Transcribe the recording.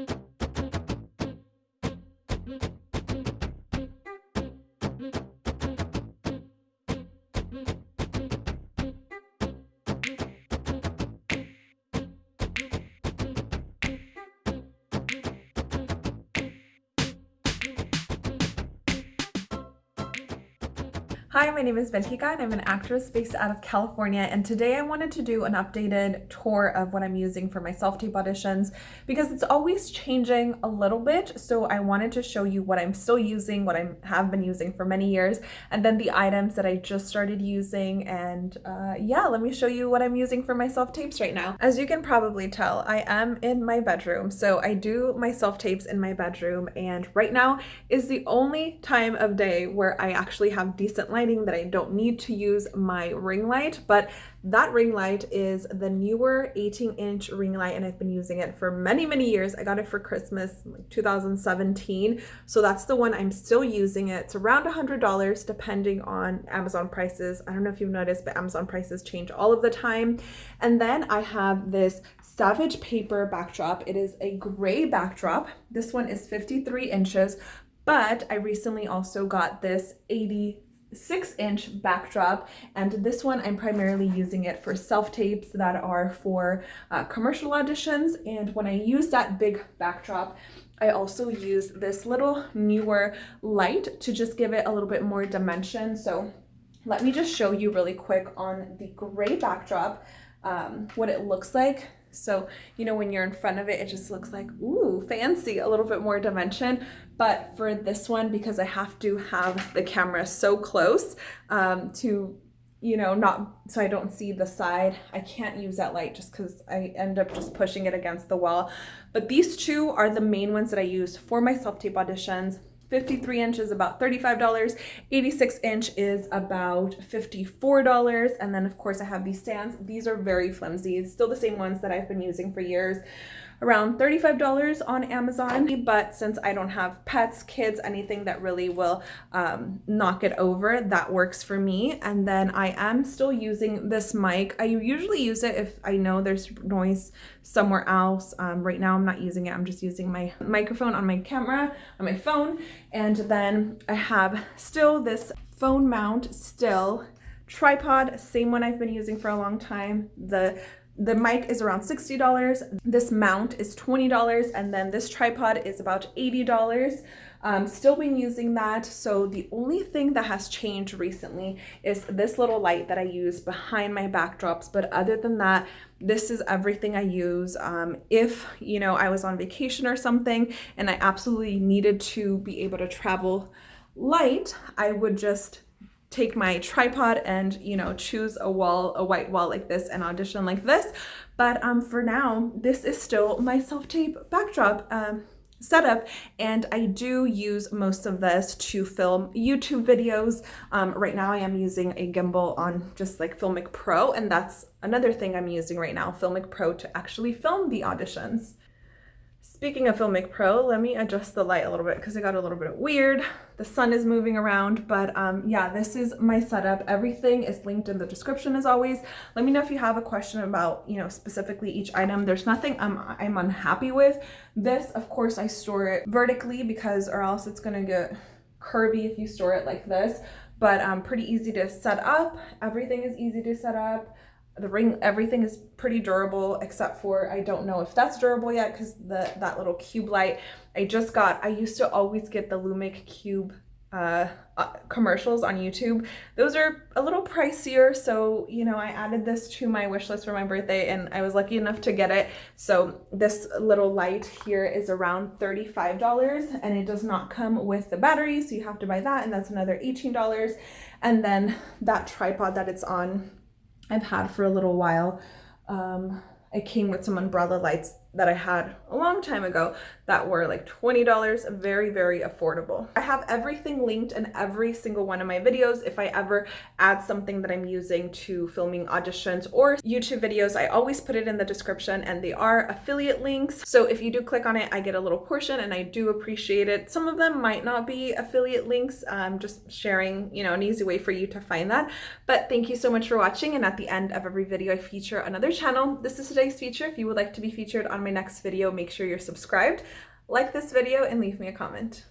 Mm-hmm. Hi, my name is Ventika and I'm an actress based out of California. And today I wanted to do an updated tour of what I'm using for my self-tape auditions because it's always changing a little bit. So I wanted to show you what I'm still using, what I have been using for many years and then the items that I just started using. And uh, yeah, let me show you what I'm using for my self-tapes right now. As you can probably tell, I am in my bedroom. So I do my self-tapes in my bedroom. And right now is the only time of day where I actually have decent light lighting that I don't need to use my ring light, but that ring light is the newer 18 inch ring light and I've been using it for many, many years. I got it for Christmas like 2017. So that's the one I'm still using it. It's around $100 depending on Amazon prices. I don't know if you've noticed, but Amazon prices change all of the time. And then I have this Savage Paper backdrop. It is a gray backdrop. This one is 53 inches, but I recently also got this 80 six inch backdrop and this one I'm primarily using it for self-tapes that are for uh, commercial auditions and when I use that big backdrop I also use this little newer light to just give it a little bit more dimension. So let me just show you really quick on the gray backdrop um, what it looks like so, you know, when you're in front of it, it just looks like, ooh, fancy, a little bit more dimension. But for this one, because I have to have the camera so close um, to, you know, not, so I don't see the side, I can't use that light just because I end up just pushing it against the wall. But these two are the main ones that I use for my self-tape auditions. 53 inch is about $35, 86 inch is about $54, and then of course I have these stands. These are very flimsy, still the same ones that I've been using for years around $35 on Amazon. But since I don't have pets, kids, anything that really will um, knock it over, that works for me. And then I am still using this mic. I usually use it if I know there's noise somewhere else. Um, right now I'm not using it. I'm just using my microphone on my camera, on my phone. And then I have still this phone mount still tripod same one I've been using for a long time the the mic is around $60. This mount is $20 and then this tripod is about $80. Um, still been using that. So the only thing that has changed recently is this little light that I use behind my backdrops. But other than that, this is everything I use. Um, if, you know, I was on vacation or something and I absolutely needed to be able to travel light, I would just take my tripod and, you know, choose a wall, a white wall like this and audition like this. But um, for now, this is still my self-tape backdrop. Um, setup and I do use most of this to film YouTube videos. Um, right now I am using a gimbal on just like Filmic Pro and that's another thing I'm using right now, Filmic Pro to actually film the auditions. Speaking of Filmic Pro, let me adjust the light a little bit because it got a little bit weird. The sun is moving around, but um, yeah, this is my setup. Everything is linked in the description as always. Let me know if you have a question about, you know, specifically each item. There's nothing I'm, I'm unhappy with. This, of course, I store it vertically because or else it's gonna get curvy if you store it like this, but um, pretty easy to set up. Everything is easy to set up the ring everything is pretty durable except for I don't know if that's durable yet because the that little cube light. I just got I used to always get the Lume Cube uh, uh, commercials on YouTube. Those are a little pricier so you know I added this to my wish list for my birthday and I was lucky enough to get it. So this little light here is around $35 and it does not come with the battery so you have to buy that and that's another $18 and then that tripod that it's on I've had for a little while. Um, it came with some umbrella lights that I had a long time ago that were like $20, very, very affordable. I have everything linked in every single one of my videos. If I ever add something that I'm using to filming auditions or YouTube videos, I always put it in the description and they are affiliate links. So if you do click on it, I get a little portion and I do appreciate it. Some of them might not be affiliate links. I'm just sharing, you know, an easy way for you to find that. But thank you so much for watching. And at the end of every video, I feature another channel. This is today's feature. If you would like to be featured on on my next video, make sure you're subscribed, like this video, and leave me a comment.